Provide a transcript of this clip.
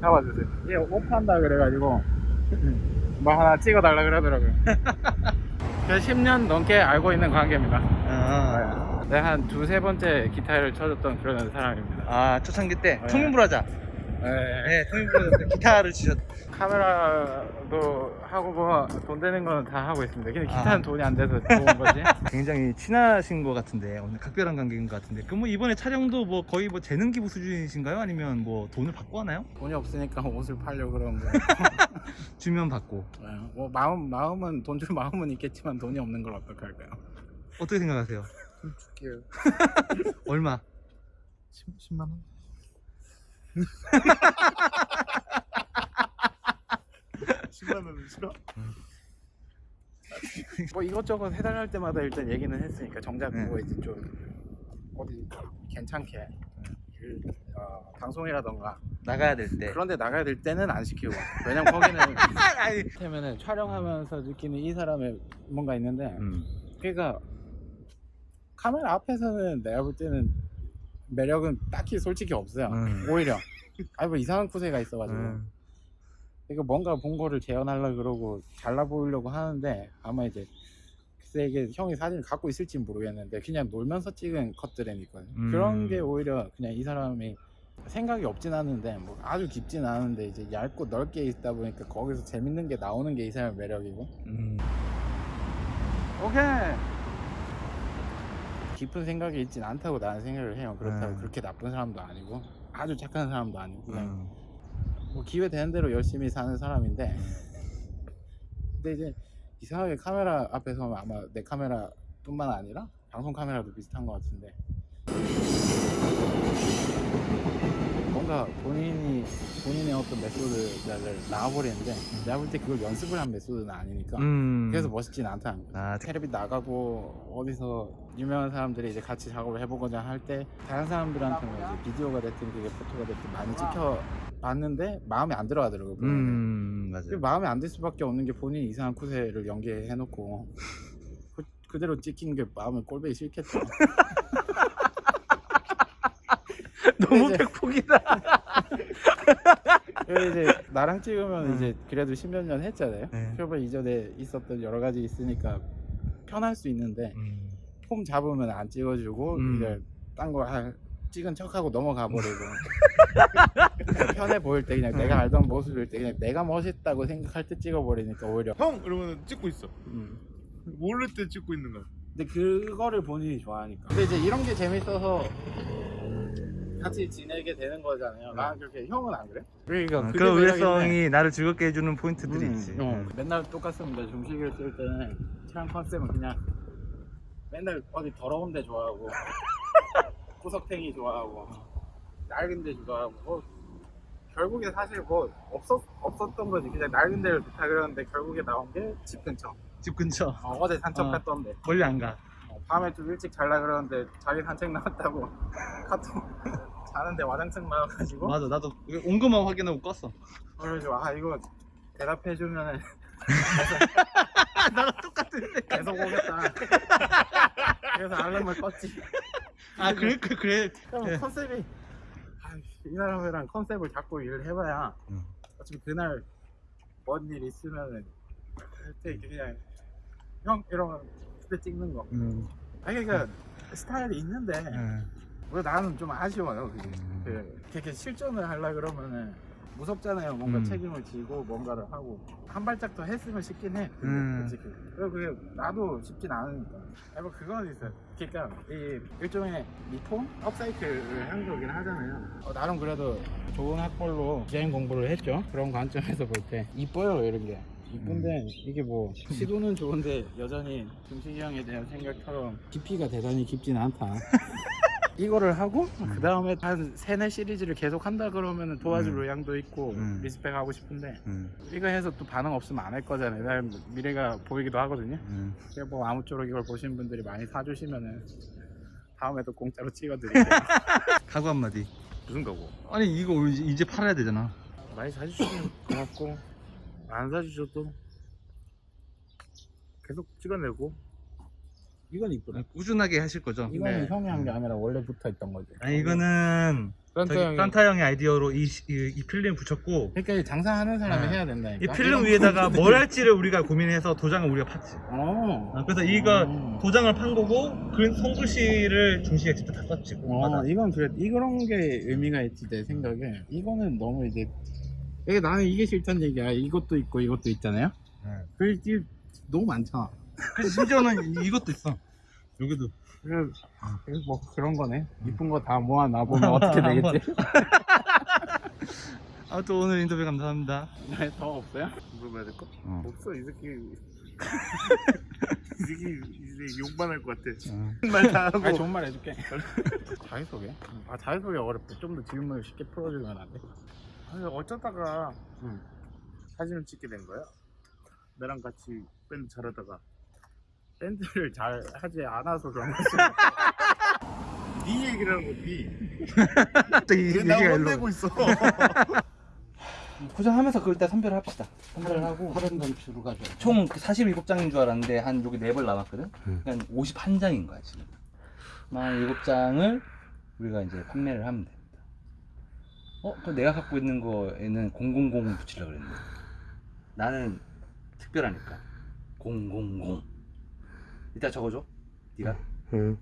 잡아주세요. 얘 오판다 그래가지고 뭐 하나 찍어달라 그러더라고요. 그래서 10년 넘게 알고 있는 관계입니다. 아, 네, 한 두세 번째 기타를 쳐줬던 그런 사람입니다. 아 초창기 때 네. 통일불하자. 네. 네, 때 기타를 치셨. 카메라도 하고 뭐 돈 되는 거는 다 하고 있습니다. 근데 기타는 아. 돈이 안 돼서 좋은 거지. 굉장히 친하신 것 같은데 오늘 각별한 관계인 것 같은데 그럼 뭐 이번에 촬영도 뭐 거의 뭐 재능 기부 수준이신가요? 아니면 뭐 돈을 받고 하나요? 돈이 없으니까 옷을 팔려고 그런 거. 주면 받고 네, 뭐 마음 마음은 돈 줄 마음은 있겠지만 돈이 없는 걸 어떡할까요? 어떻게 생각하세요? 줄게요. 얼마? 10, 만 원? 10만 원은 싫어? 뭐 이것저것 해달할 때마다 일단 얘기는 했으니까 정작 네. 그거 이제 좀 어디 괜찮게 일, 어, 방송이라던가 나가야 될 때. 그런데 나가야 될 때는 안 시키고 왜냐면 거기는 아니. 때문에 촬영하면서 느끼는 이 사람의 뭔가 있는데 음. 그러니까 카메라 앞에서는 내가 볼 때는 매력은 딱히 솔직히 없어요 음. 오히려 아니 뭐 이상한 쿠세가 있어가지고 음. 이거 뭔가 본 거를 재현하려 그러고 잘나 보이려고 하는데 아마 이제 이게 형이 사진을 갖고 있을지 모르겠는데 그냥 놀면서 찍은 컷들이니까 음. 그런 게 오히려 그냥 이 사람이 생각이 없진 않은데 뭐 아주 깊진 않은데 이제 얇고 넓게 있다 보니까 거기서 재밌는 게 나오는 게 이 사람의 매력이고 음. 오케이 깊은 생각이 있진 않다고 나는 생각을 해요 그렇다고 음. 그렇게 나쁜 사람도 아니고 아주 착한 사람도 아니고 그냥 음. 뭐 기회 되는 대로 열심히 사는 사람인데 근데 이제 이상하게 카메라 앞에 서면 아마 내 카메라뿐만 아니라 방송 카메라도 비슷한 것 같은데 뭔가 본인이 본인의 어떤 method를 나와버리는데 내가 볼 때 그걸 연습을 한 method는 아니니까 음. 그래서 멋있진 않다는 거야 아, 텔레비 나가고 어디서 유명한 사람들이 이제 같이 작업을 해보고자 할때 다른 사람들한테는 이제 비디오가 됐든 그게 photo가 됐든 많이 찍혀 봤는데 마음에 안 들어가더라고요. 음, 맞아요. 마음에 안 들 수밖에 없는 게 본인이 이상한 쿠세를 연기해놓고 그, 그대로 찍힌 게 마음에 꼴보기 싫겠죠 너무 이제- 백폭이다. 이제 나랑 찍으면 음. 이제 그래도 십몇 년 했잖아요 네. 그러면 이전에 있었던 여러 가지 있으니까 편할 수 있는데 음. 폼 잡으면 안 찍어주고 음. 이제 딴 거 찍은 척하고 넘어가 버리고 편해 보일 때 그냥 내가 알던 모습일 때 그냥 내가 멋있다고 생각할 때 찍어버리니까 오히려 형 이러면 찍고 있어 음. 모를 때 찍고 있는 거야 근데 그거를 본인이 좋아하니까 근데 이제 이런 게 재밌어서 같이 지내게 되는 거잖아요 나는 그렇게 형은 안 그래? 그러니까 어, 그런. 의외성이 나를 즐겁게 해주는 포인트들이 음, 있지. 어, 맨날 똑같습니다 중식을 쓸 때는 촬영 컨셉은 그냥 맨날 어디 더러운 데 좋아하고 구석탱이 좋아하고 낡은 데 좋아하고 뭐 결국에 사실 뭐 없었, 없었던 거지 그냥 낡은 데를 좋다 그러는데 결국에 나온 게 집 근처 집 근처. 어, 제 산책 어. 갔던데 멀리 안 가. 어, 밤에 좀 일찍 잘라 그러는데 자기 산책 나왔다고 카톡 자는데 와장창 나와가지고 맞아, 나도 온 것만 확인하고 껐어. 그래가지고 아 이거 대답해주면은 나랑 똑같은데. 계속 오겠다 그래서 알람을 껐지 아, 그래, 그래, 그래. 그럼 네. 컨셉이 아, 이 사람이랑 컨셉을 잡고 일을 해봐야 음. 어차피 그날 뭔 일 있으면은 그때 그냥 형 이러면 그때 찍는 거 음. 아니 그러니까 스타일이 있는데 음. 왜 나는 좀 아쉬워요 그게. 음. 그, 그렇게 실전을 하려 그러면은 무섭잖아요. 뭔가 음. 책임을 지고 뭔가를 하고. 한 발짝 더 했으면 쉽긴 해 근데 음. 솔직히. 그리고 그게 나도 쉽진 않으니까. 아니 뭐 그건 있어요. 그러니까 이 일종의 미통? 업사이클을 한 거긴 하잖아요. 어, 나름 그래도 좋은 학벌로 디자인 공부를 했죠. 그런 관점에서 볼 때. 이뻐요 이런 게 이쁜데 이게 뭐 시도는 좋은데 여전히 김식이 형에 대한 생각처럼 깊이가 대단히 깊진 않다 이거를 하고 그 다음에 한 세네 시리즈를 계속 한다 그러면 도와줄 음. 의향도 있고 음. respect 하고 싶은데 음. 이거 해서 또 반응 없으면 안 할 거잖아요 나름 미래가 보이기도 하거든요 음. 그래서 뭐 아무쪼록 이걸 보시는 분들이 많이 사주시면은 다음에도 공짜로 찍어드릴게요 각오 한마디. 무슨 거고 아니, 이거 이제- 이제 팔아야 되잖아. 많이 사주시면 고맙고 안 사주셔도 계속 찍어내고 이건 이쁘다. 꾸준하게 하실 거죠? 이거는 네. 형이 한 게 아니라 원래 붙어 있던 거지. 아니 이거는 산타 저기 형이. 산타 형의 아이디어로 이, 이, 이 필름 붙였고 그러니까 이 장사하는 사람이 아. 해야 된다니까. 이 필름 이런 위에다가 거- 뭘 할지를 우리가 고민해서 도장을 우리가 팠지 어. 아, 그래서 이거 음. 도장을 판 거고 그 손글씨를 중식에 직접 다 썼지 어. 이건 그래 이런 게 의미가 있지 내 생각에. 이거는 너무 이제 이게 나는 이게 싫다는 얘기야. 이것도 있고 이것도 있잖아요. 네. 그게 너무 많잖아. 그래서 심지어는 이- 이것도 있어 여기도 그래서 그래서 뭐 그런 거네. 이쁜 거 다 모아 놔 보면 어떻게 되겠지? 아무튼 오늘 인터뷰 감사합니다 네, 더 없어요? 물어봐야 될까? 어. 없어 이 새끼 이 새끼 이제 욕만 할 것 같아 어. 말다 하고 아니 좋은 말 해줄게. 자기소개? 아 자기소개 어렵대. 좀더 질문을 쉽게 풀어주면 안 돼? 아니 어쩌다가 응. 사진을 찍게 된 거야 나랑 같이 밴드 잘하다가 밴드를 잘 하지 않아서 그런 거지. 네 얘기를 하고 네 갑자기 왜 얘기가 나 일로 있어 포장하면서 그걸 일단 선별을 합시다. 선별을 하고 다른 점수로 가져. 총 47장인 줄 알았는데 한 여기 4벌 남았거든. 그러니까 51장인 거야 지금. 47장을 우리가 이제 판매를 하면 됩니다. 어? 그럼 내가 갖고 있는 거에는 000 붙이려고 그랬는데 나는 특별하니까. 000 이따 적어줘. 네가? 000